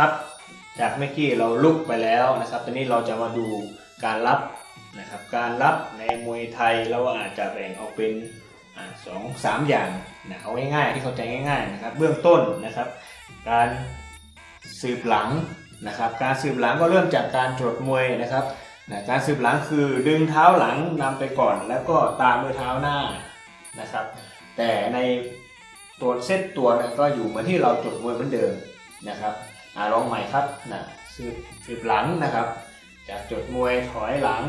ครับจากเมื่อกี้เราลุกไปแล้วนะครับ ตอนนี้เราจะมาดูการรับนะครับ การรับในมวยไทยเราอาจจะแบ่งออกเป็นสองสามอย่างนะเอาง่ายๆที่เข้าใจง่ายๆนะครับ เบื้องต้นนะครับ การสืบหลังนะครับ การสืบหลังก็เริ่มจากการตรวจมวยนะครับนะการสืบหลังคือดึงเท้าหลังนำไปก่อน แล้วก็ตามด้วยเท้าหน้านะครับ แต่ในตัวเซตตัวนยก็อยู่เหมือนที่เราจดมวยเหมือนเดิมนะครับ อ่าลองใหม่ครับนะสืบสืบหลังนะครับ จากจดมวยถอยหลัง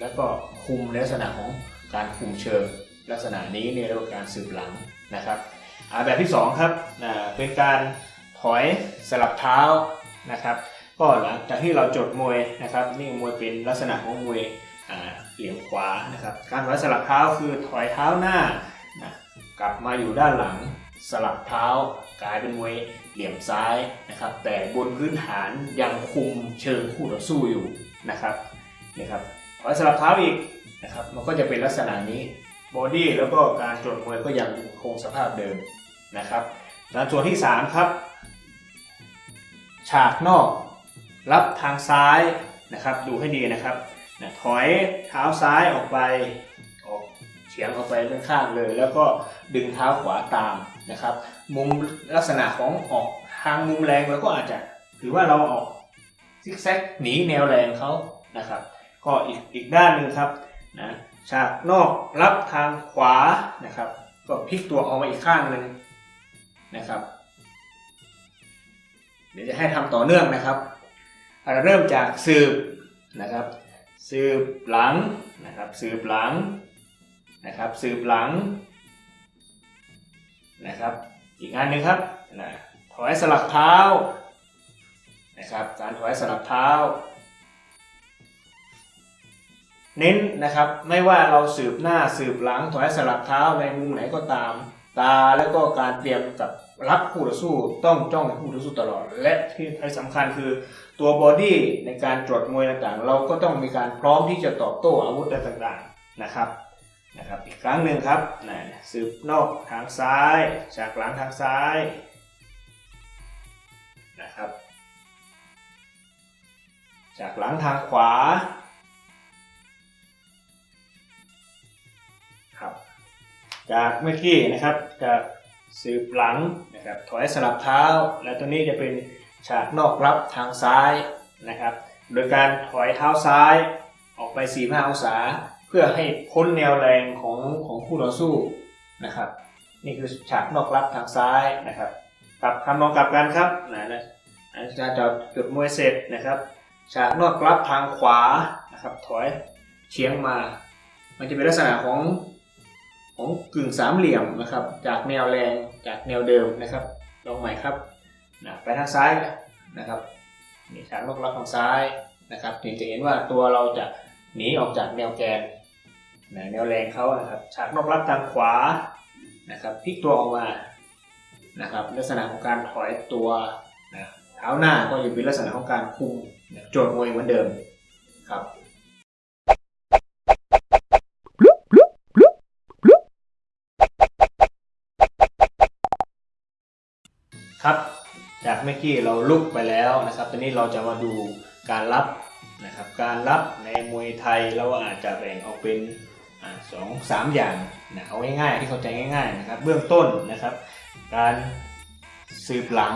แล้วก็คุมลักษณะของการคุมเชิงลักษณะนี้เนี่ยเรียกว่าการสืบหลังนะครับแบบที่สองครับนะเป็นการถอยสลับเท้านะครับ ก็หลังจากที่เราจดมวยนะครับ นี่มวยเป็นลักษณะของมวยเหลี่ยมขวานะครับ การถอยสลับเท้าคือถอยเท้าหน้านะกลับมาอยู่ด้านหลัง สลับเท้ากลายเป็นมวยเหลี่ยมซ้ายนะครับ แต่บนพื้นฐานยังคุมเชิงคู่ต่อสู้อยู่นะครับนี่ครับถอยสลับเท้าอีกนะครับมันก็จะเป็นลักษณะนี้บอดี้แล้วก็การจดมวยก็ยังคงสภาพเดิมนะครับแล้วส่วนที่ 3 ครับ ฉากนอก รับทางซ้ายนะครับ ดูให้ดีนะครับนะถอยเท้าซ้ายออกไปออกเฉียงออกไปด้านข้างเลย แล้วก็ดึงเท้าขวาตาม นะครับ มุมลักษณะของออกทางมุมแรงเราก็อาจจะถือว่าเราออกซิกแซกหนีแนวแรงเขานะครับ ก็อีกอีกด้านหนึ่งครับนะฉากนอกรับทางขวานะครับ ก็พลิกตัวออกมาอีกข้างหนึ่งนะครับ เดี๋ยวจะให้ทำต่อเนื่องนะครับอ่าเริ่มจากสืบนะครับ สืบหลังนะครับ สืบหลังนะครับ สืบหลัง นะครับ อีกอันหนึ่งครับนะถอยสลับเท้านะครับ การถอยสลับเท้า เน้นนะครับไม่ว่าเราสืบหน้าสืบหลังถอยสลับเท้าในมุมไหนก็ตาม ตาแล้วก็การเตรียมกับรับคู่ต่อสู้ต้องจ้องคู่ต่อสู้ตลอด และที่สำคัญคือตัวบอดี้ในการตรวจมวยต่างๆ เราก็ต้องมีการพร้อมที่จะตอบโต้อาวุธต่างๆนะครับ นะครับอีกครั้งหนึ่งครับนะสืบนอกทางซ้ายจากหลังทางซ้ายนะครับจากหลังทางขวาครับจากเมื่อกี้นะครับจากสืบหลังนะครับถอยสลับเท้า และตัวนี้จะเป็นฉากนอกรับทางซ้ายนะครับ โดยการถอยเท้าซ้ายออกไป 45 องศา เพื่อให้พ้นแนวแรงของของคู่ต่อสู้นะครับ นี่คือฉากนอกรับทางซ้ายนะครับกลับคำมองกลับกันครับนะนะอาจารย์จะจุดมวยเสร็จนะครับ ฉากนอกรับทางขวานะครับถอยเฉียงมา มันจะเป็นลักษณะของของกึ่งสามเหลี่ยมนะครับ จากแนวแรงจากแนวเดิมนะครับลองใหม่ครับนะไปทางซ้ายนะครับนี่ฉากนอกรับทางซ้ายนะครับถึงจะเห็นว่าตัวเราจะหนีออกจากแนวแกน แนวแรงเขานะครับฉากนอกรับทางขวานะครับพลิกตัวออกมานะครับลักษณะของการถอยตัวนะเท้าหน้าก็ยังเป็นลักษณะของการคุมนะโจทย์มวยเหมือนเดิมครับครับจากเมื่อกี้เราลุกไปแล้วนะครับตอนนี้เราจะมาดูการรับนะครับการรับในมวยไทยเราอาจจะแบ่งออกเป็น สองสามอย่างนะเอาง่ายๆที่เข้าใจง่ายๆนะครับเบื้องต้นนะครับ การสืบหลัง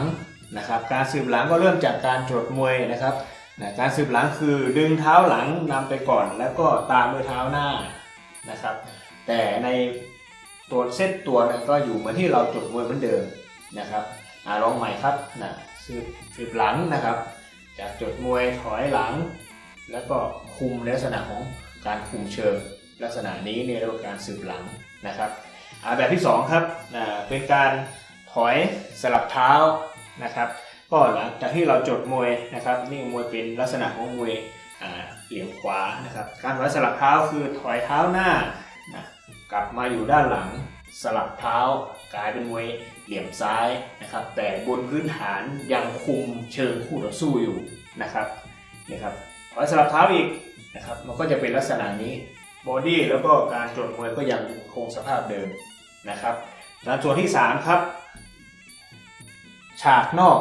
นะครับ การสืบหลังก็เริ่มจากการตรวจมวยนะครับนะการสืบหลังคือดึงเท้าหลังนำไปก่อน แล้วก็ตามด้วยเท้าหน้านะครับ แต่ในตัวเซตตัวนก็อยู่เหมือนที่เราจดมวยเหมือนเดิมนะครับอลองใหม่ครับนะสืบสืบหลังนะครับ จากจดมวยถอยหลัง แล้วก็คุมในลักษณะของการคุมเชิง ลักษณะนี้เนี่ยเรียกว่าการสืบหลังนะครับแบบที่สองครับเป็นการถอยสลับเท้านะครับ ก็หลังจากที่เราจดมวยนะครับนี่มวยเป็นลักษณะของมวยเหลี่ยมขวานะครับ การถอยสลับเท้าคือถอยเท้าหน้านะกลับมาอยู่ด้านหลังสลับเท้ากลายเป็นมวยเหลี่ยมซ้ายนะครับ แต่บนพื้นฐานยังคุมเชิงคู่ต่อสู้อยู่นะครับนี่ครับถอยสลับเท้าอีกนะครับ มันก็จะเป็นลักษณะนี้ บอดี้แล้วก็การจดมวยก็ยังคงสภาพเดิมนะครับแล้วส่วนที่สามครับ ฉากนอก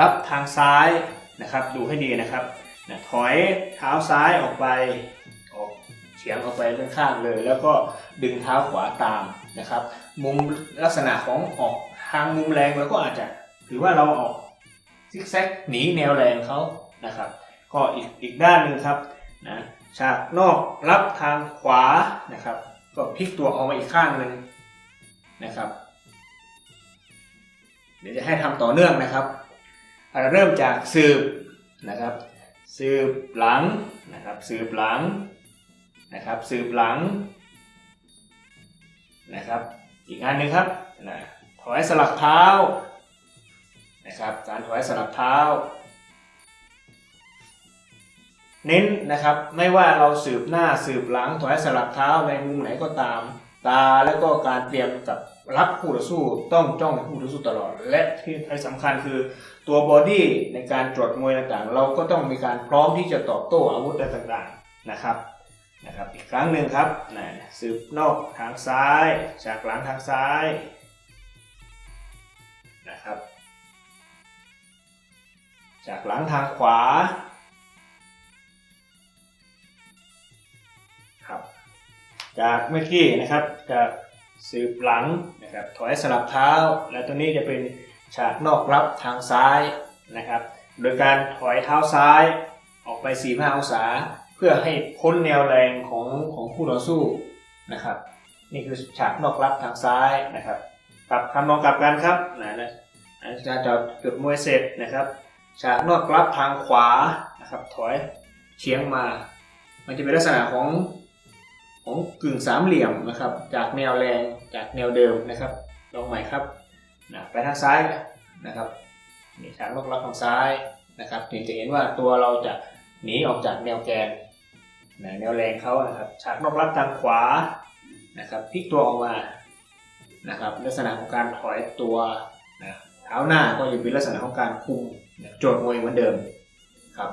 รับทางซ้ายนะครับ ดูให้ดีนะครับนะถอยเท้าซ้ายออกไปออกเฉียงออกไปข้างๆเลย แล้วก็ดึงเท้าขวาตามนะครับ มุมลักษณะของออกทางมุมแรงเราก็อาจจะถือว่าเราออกซิกแซกหนีแนวแรงเขานะครับ ก็อีกอีกด้านหนึ่งครับนะ ฉากนอกรับทางขวานะครับ ก็พลิกตัวออกมาอีกข้างหนึ่งนะครับ เดี๋ยวจะให้ทำต่อเนื่องนะครับเราเริ่มจากสืบนะครับ สืบหลังนะครับ สืบหลังนะครับ สืบหลังนะครับ อีกอันหนึ่งครับนะถอยสลับเท้านะครับ การถอยสลับเท้า เน้นนะครับ ไม่ว่าเราสืบหน้าสืบหลังถอยสลับเท้าในมุมไหนก็ตาม ตาแล้วก็การเตรียมกับรับคู่ต่อสู้ต้องจ้องคู่ต่อสู้ตลอด และที่สำคัญคือตัวบอดี้ในการตรวจมวยต่างๆ เราก็ต้องมีการพร้อมที่จะตอบโต้อาวุธต่างๆนะครับนะครับอีกครั้งหนึ่งครับนะสืบนอกทางซ้ายจากหลังทางซ้ายนะครับจากหลังทางขวา จากเมื่อกี้นะครับจากสืบหลังนะครับถอยสลับเท้า และตัวนี้จะเป็นฉากนอกรับทางซ้ายนะครับ โดยการถอยเท้าซ้ายออกไป 45 องศา เพื่อให้พ้นแนวแรงของของคู่ต่อสู้นะครับ นี่คือฉากนอกรับทางซ้ายนะครับกลับคำนองกลับกันครับนะนะอาจารย์จะจุดมวยเสร็จนะครับ ฉากนอกรับทางขวานะครับถอยเฉียงมา มันจะเป็นลักษณะของ ของกึ่งสามเหลี่ยมนะครับ จากแนวแรงจากแนวเดิมนะครับ ลองใหม่ครับนะไปทางซ้ายนะครับนี่ฉากนอกรับทางซ้ายนะครับถึงจะเห็นว่าตัวเราจะหนีออกจากแนวแกนนะแนวแรงเขานะครับฉากนอกรับทางขวานะครับพลิกตัวออกมานะครับลักษณะของการถอยตัวนะเท้าหน้าก็จะเป็นลักษณะของการคุมนะโจทย์มวยเหมือนเดิมครับ